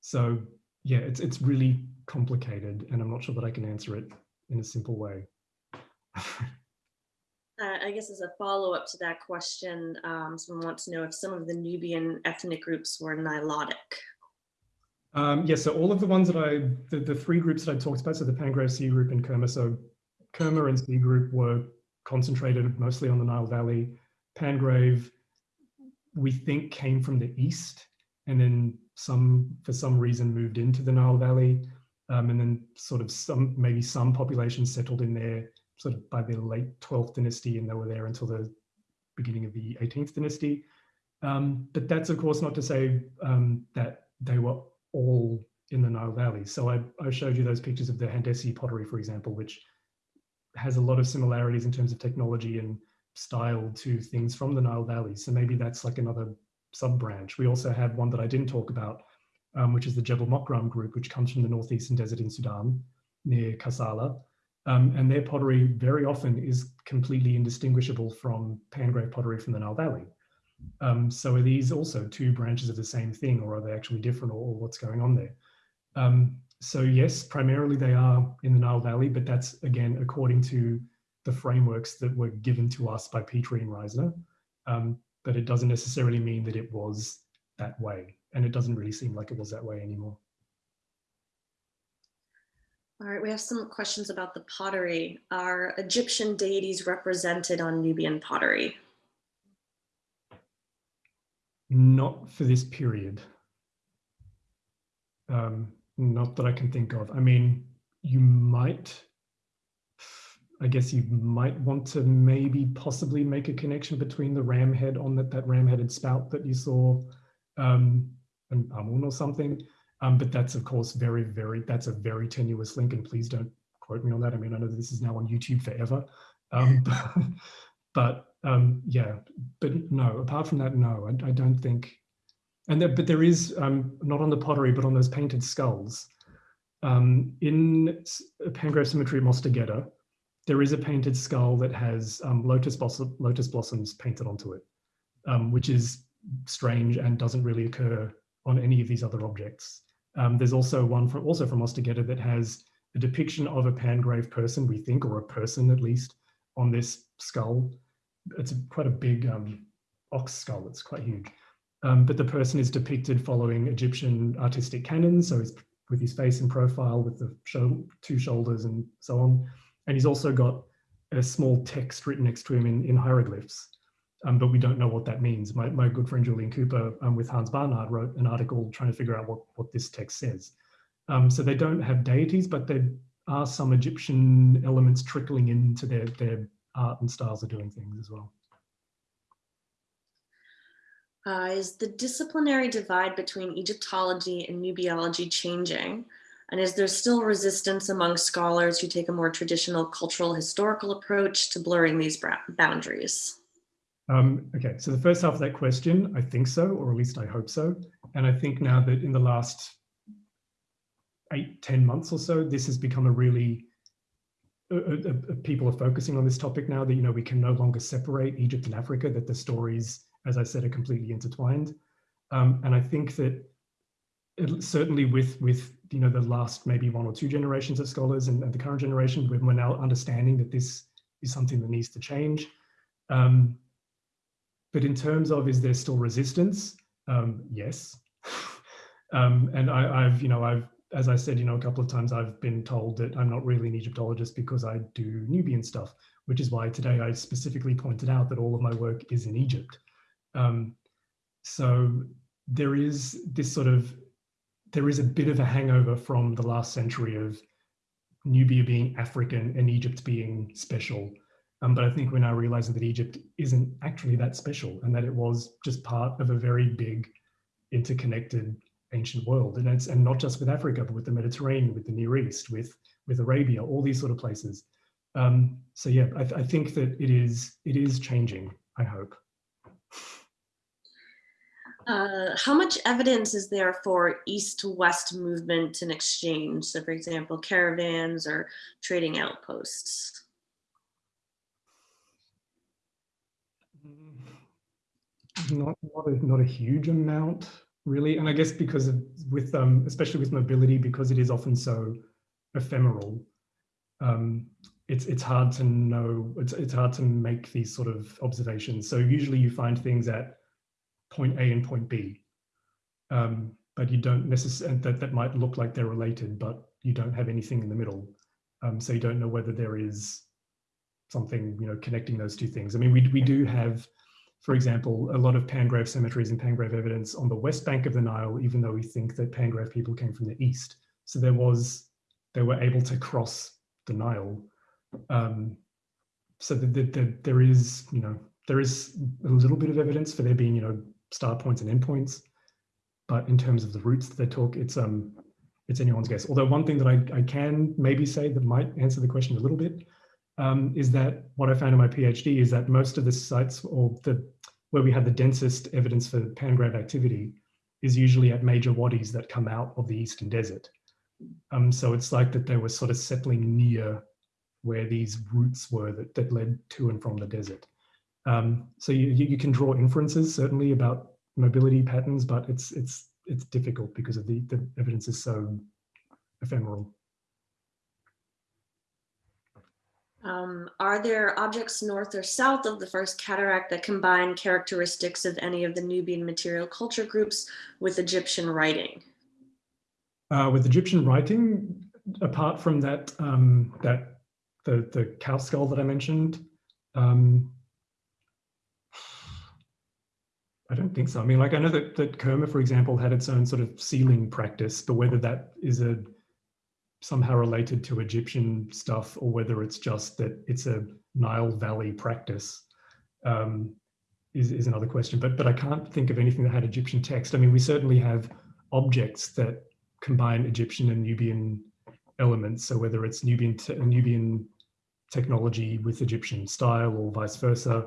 so yeah, it's it's really complicated, and I'm not sure that I can answer it in a simple way. Uh, I guess as a follow up to that question, um, someone wants to know if some of the Nubian ethnic groups were Nilotic. Um, yes, yeah, so all of the ones that I, the, the three groups that I talked about, so the Pangrave C group and Kerma, so Kerma and C group were concentrated mostly on the Nile Valley. Pangrave, we think came from the east and then some, for some reason, moved into the Nile Valley. Um, and then sort of some, maybe some population settled in there sort of by the late 12th dynasty and they were there until the beginning of the 18th dynasty. Um, but that's of course not to say um, that they were all in the Nile Valley. So I, I, showed you those pictures of the Handessi pottery, for example, which has a lot of similarities in terms of technology and style to things from the Nile Valley. So maybe that's like another sub branch. We also have one that I didn't talk about, um, which is the Jebel Mokram group, which comes from the northeastern desert in Sudan near Kassala. Um, and their pottery very often is completely indistinguishable from Pangrave pottery from the Nile Valley. Um, so are these also two branches of the same thing or are they actually different or, or what's going on there? Um, so yes, primarily they are in the Nile Valley, but that's again, according to the frameworks that were given to us by Petrie and Reisner. Um, but it doesn't necessarily mean that it was that way. And it doesn't really seem like it was that way anymore. All right, we have some questions about the pottery. Are Egyptian deities represented on Nubian pottery? Not for this period. Um, not that I can think of. I mean, you might, I guess you might want to maybe possibly make a connection between the ram head on that, that ram headed spout that you saw um, and Amun or something. Um, but that's of course very, very, that's a very tenuous link and please don't quote me on that. I mean, I know this is now on YouTube forever, um, but, but um, yeah, but no, apart from that, no, I, I don't think, and there, but there is, um, not on the pottery, but on those painted skulls. Um, in Pangrave Cemetery at Mostagedda, there is a painted skull that has um, lotus, blossom, lotus blossoms painted onto it, which is strange and doesn't really occur on any of these other objects. Um, there's also one from also from Mostagedda that has a depiction of a Pangrave person, we think, or a person at least, on this skull. It's quite a big um, ox skull, it's quite huge. Um, but the person is depicted following Egyptian artistic canons, so he's with his face in profile, with the two shoulders and so on. And he's also got a small text written next to him in, in hieroglyphs um, but we don't know what that means. My, my good friend Julien Cooper um, with Hans Barnard wrote an article trying to figure out what, what this text says. Um, so they don't have deities, but there are some Egyptian elements trickling into their, their art and styles of doing things as well. Uh, is the disciplinary divide between Egyptology and Nubiology changing? And is there still resistance among scholars who take a more traditional cultural historical approach to blurring these boundaries? Um, okay, so the first half of that question, I think so, or at least I hope so. And I think now that in the last eight, ten months or so, this has become a really, uh, uh, people are focusing on this topic now that, you know, we can no longer separate Egypt and Africa, that the stories, as I said, are completely intertwined. Um, and I think that it, certainly with, with, you know, the last maybe one or two generations of scholars and, and the current generation, we're now understanding that this is something that needs to change. Um, but in terms of is there still resistance? Um, yes. um, and I, have you know, I've, as I said, you know, a couple of times I've been told that I'm not really an Egyptologist because I do Nubian stuff, which is why today I specifically pointed out that all of my work is in Egypt. Um, so there is this sort of, there is a bit of a hangover from the last century of Nubia being African and Egypt being special. Um, but I think we're now realizing that Egypt isn't actually that special and that it was just part of a very big interconnected ancient world. And it's and not just with Africa, but with the Mediterranean, with the Near East, with with Arabia, all these sort of places. Um, so yeah, I, I think that it is it is changing, I hope. Uh, how much evidence is there for east-west movement and exchange? So, for example, caravans or trading outposts? Not, not, a, not a huge amount, really. And I guess because of, with, um, especially with mobility, because it is often so ephemeral, um, it's it's hard to know. It's it's hard to make these sort of observations. So usually you find things at point A and point B, um, but you don't necessarily that that might look like they're related, but you don't have anything in the middle. Um, so you don't know whether there is something you know connecting those two things. I mean, we we do have, for example, a lot of Pangrave cemeteries and Pangrave evidence on the west bank of the Nile, even though we think that Pangrave people came from the east. So there was they were able to cross the Nile. Um, so that the, the, there is, you know, there is a little bit of evidence for there being, you know, start points and endpoints, but in terms of the routes that they talk, it's um, it's anyone's guess. Although one thing that I, I can maybe say that might answer the question a little bit um, is that what I found in my PhD is that most of the sites or the where we have the densest evidence for pangrave activity is usually at major wadis that come out of the eastern desert. Um, so it's like that they were sort of settling near where these routes were that, that led to and from the desert. Um, so you, you can draw inferences certainly about mobility patterns, but it's it's it's difficult because of the, the evidence is so ephemeral. Um, are there objects north or south of the first cataract that combine characteristics of any of the Nubian material culture groups with Egyptian writing? Uh, with Egyptian writing, apart from that, um, that the the cow skull that I mentioned, um, I don't think so. I mean, like I know that that Kerma, for example, had its own sort of sealing practice, but whether that is a somehow related to Egyptian stuff or whether it's just that it's a Nile Valley practice um, is, is another question. But but I can't think of anything that had Egyptian text. I mean, we certainly have objects that combine Egyptian and Nubian elements. So whether it's Nubian te Nubian technology with Egyptian style or vice versa.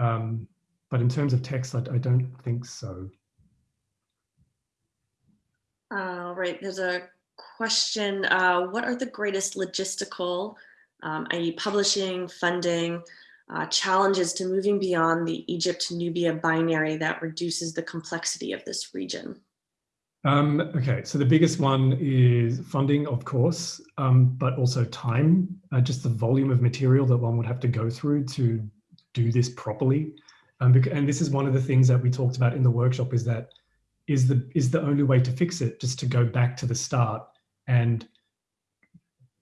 Um, but in terms of text, I, I don't think so. All right, there's a question. Uh, what are the greatest logistical, um, i.e. publishing, funding, uh, challenges to moving beyond the Egypt-Nubia binary that reduces the complexity of this region? Um, okay, so the biggest one is funding, of course, um, but also time, uh, just the volume of material that one would have to go through to do this properly. Um, and this is one of the things that we talked about in the workshop is that is the is the only way to fix it just to go back to the start and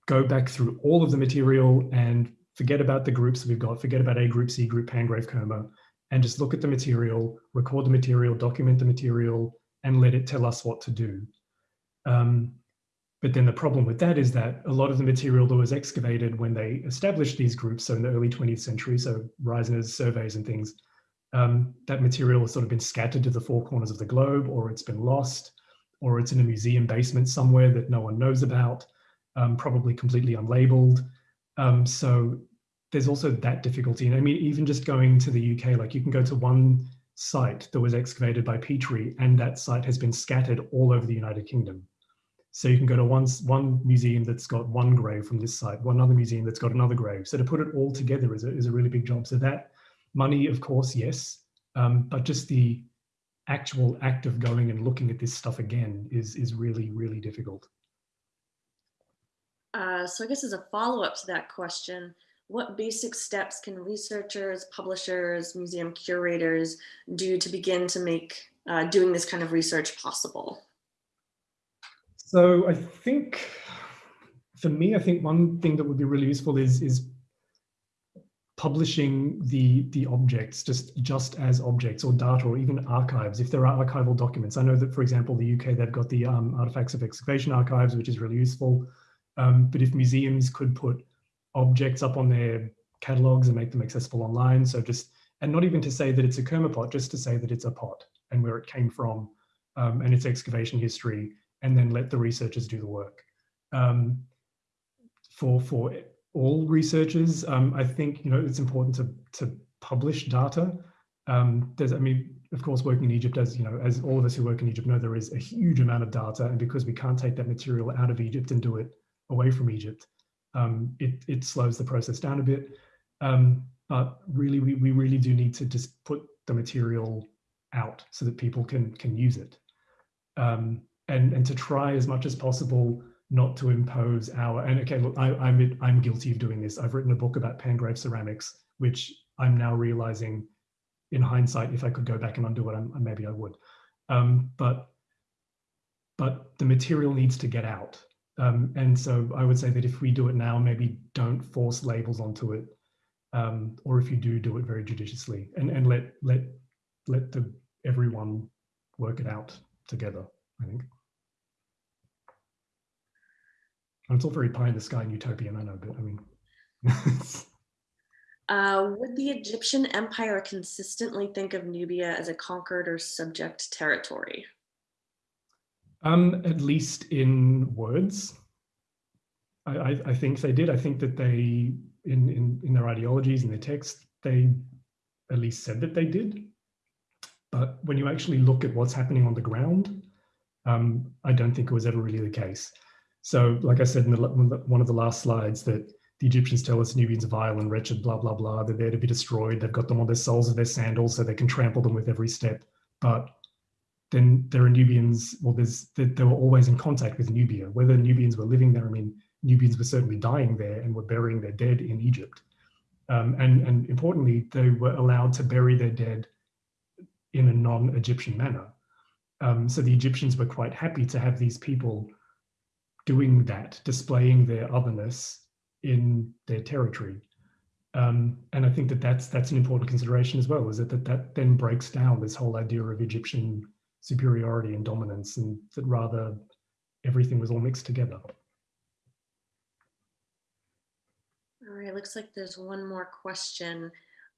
go back through all of the material and forget about the groups we've got, forget about A group, C group, Pangrave, Kerma, and just look at the material, record the material, document the material, and let it tell us what to do. Um, but then the problem with that is that a lot of the material that was excavated when they established these groups, so in the early 20th century, so Reisner's surveys and things, um, that material has sort of been scattered to the four corners of the globe, or it's been lost, or it's in a museum basement somewhere that no one knows about, um, probably completely unlabeled. Um, so there's also that difficulty. And I mean, even just going to the UK, like you can go to one site that was excavated by Petrie, and that site has been scattered all over the United Kingdom. So you can go to one, one museum that's got one grave from this site, one other museum that's got another grave. So to put it all together is a, is a really big job. So that money, of course, yes, um, but just the actual act of going and looking at this stuff again is, is really, really difficult. Uh, so I guess as a follow-up to that question, what basic steps can researchers, publishers, museum curators do to begin to make uh, doing this kind of research possible? So I think for me, I think one thing that would be really useful is, is publishing the, the objects just, just as objects or data or even archives, if there are archival documents. I know that, for example, the UK, they've got the um, Artifacts of Excavation Archives, which is really useful. Um, but if museums could put objects up on their catalogs and make them accessible online, so just, and not even to say that it's a Kerma pot, just to say that it's a pot and where it came from um, and its excavation history, and then let the researchers do the work. Um, for, for all researchers, um, I think, you know, it's important to, to publish data. Um, there's, I mean, of course, working in Egypt, as you know, as all of us who work in Egypt know, there is a huge amount of data, and because we can't take that material out of Egypt and do it away from Egypt, um, it, it slows the process down a bit. Um, but really, we, we really do need to just put the material out so that people can can use it, um, and and to try as much as possible not to impose our. And okay, look, I, I'm I'm guilty of doing this. I've written a book about Pangrave ceramics, which I'm now realizing in hindsight, if I could go back and undo it, I'm, maybe I would. Um, but but the material needs to get out. Um, and so I would say that if we do it now, maybe don't force labels onto it. Um, or if you do, do it very judiciously and, and let let let the everyone work it out together, I think. And it's all very pie in the sky and utopian, I know, but I mean Uh, would the Egyptian empire consistently think of Nubia as a conquered or subject territory? Um, at least in words. I, I, I, think they did. I think that they, in, in, in their ideologies and their text, they at least said that they did. But when you actually look at what's happening on the ground, um, I don't think it was ever really the case. So, like I said in the, one of the last slides, that the Egyptians tell us Nubians are vile and wretched, blah, blah, blah. They're there to be destroyed. They've got them on their soles of their sandals so they can trample them with every step. But then there are Nubians, well, there's they, they were always in contact with Nubia. Whether Nubians were living there, I mean, Nubians were certainly dying there and were burying their dead in Egypt. Um, and, and importantly, they were allowed to bury their dead in a non-Egyptian manner. Um, so the Egyptians were quite happy to have these people doing that, displaying their otherness in their territory. Um, and I think that that's that's an important consideration as well, is that, that that then breaks down this whole idea of Egyptian superiority and dominance, and that rather everything was all mixed together. All right, looks like there's one more question.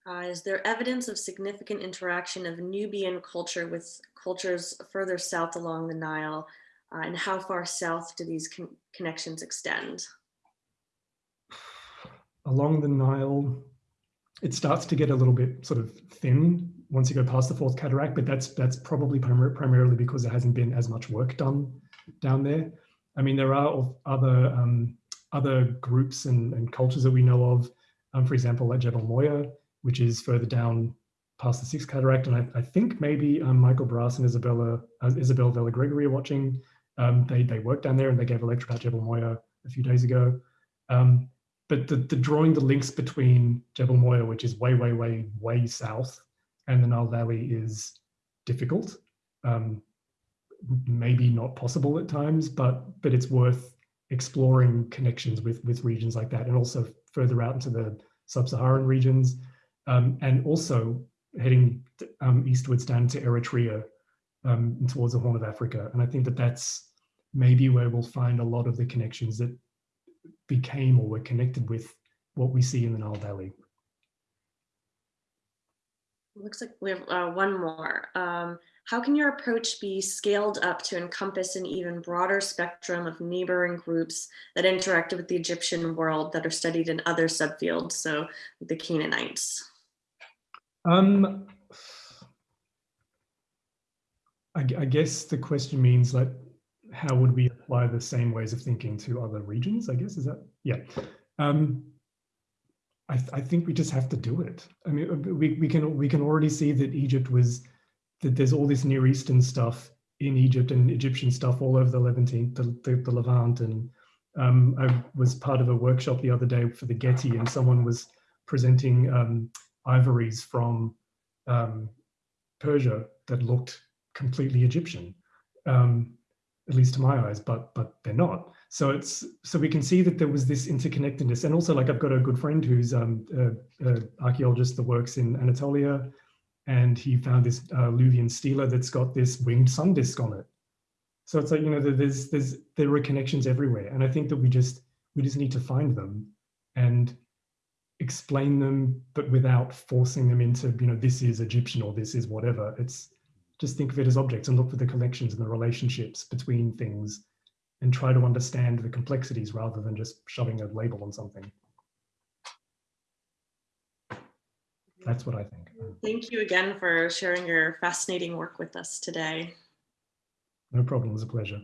Uh, is there evidence of significant interaction of Nubian culture with cultures further south along the Nile? Uh, and how far south do these con connections extend? along the Nile, it starts to get a little bit sort of thin once you go past the fourth cataract, but that's that's probably primar primarily because there hasn't been as much work done down there. I mean, there are other um, other groups and, and cultures that we know of. Um, for example, like Jebel Moya, which is further down past the sixth cataract, and I, I think maybe um, Michael Brass and Isabella uh, Isabelle Vella Gregory are watching. Um, they they worked down there and they gave a lecture about Jebel Moya a few days ago. Um, but the, the drawing the links between Jebel Moya, which is way, way, way, way south, and the Nile Valley is difficult. Um, maybe not possible at times, but but it's worth exploring connections with with regions like that, and also further out into the sub-Saharan regions, um, and also heading um, eastwards down to Eritrea um, towards the Horn of Africa. And I think that that's maybe where we'll find a lot of the connections that became or were connected with what we see in the Nile Valley. Looks like we have uh, one more. Um, how can your approach be scaled up to encompass an even broader spectrum of neighboring groups that interacted with the Egyptian world that are studied in other subfields, so the Canaanites? Um, I, I guess the question means like how would we apply the same ways of thinking to other regions? I guess is that yeah. Um, I, th I think we just have to do it. I mean, uh, we we can we can already see that Egypt was that there's all this Near Eastern stuff in Egypt and Egyptian stuff all over the Levantine, the, the, the Levant. And um, I was part of a workshop the other day for the Getty, and someone was presenting um, ivories from um, Persia that looked completely Egyptian. Um, at least to my eyes, but but they're not. So it's so we can see that there was this interconnectedness, and also like I've got a good friend who's um, an archaeologist that works in Anatolia, and he found this uh, Luvian stela that's got this winged sun disk on it. So it's like you know there's there's there are connections everywhere, and I think that we just We just need to find them and explain them, but without forcing them into, you know, this is Egyptian or this is whatever. It's just think of it as objects and look for the connections and the relationships between things and try to understand the complexities rather than just shoving a label on something. That's what I think. Thank you again for sharing your fascinating work with us today. No problem. It was a pleasure.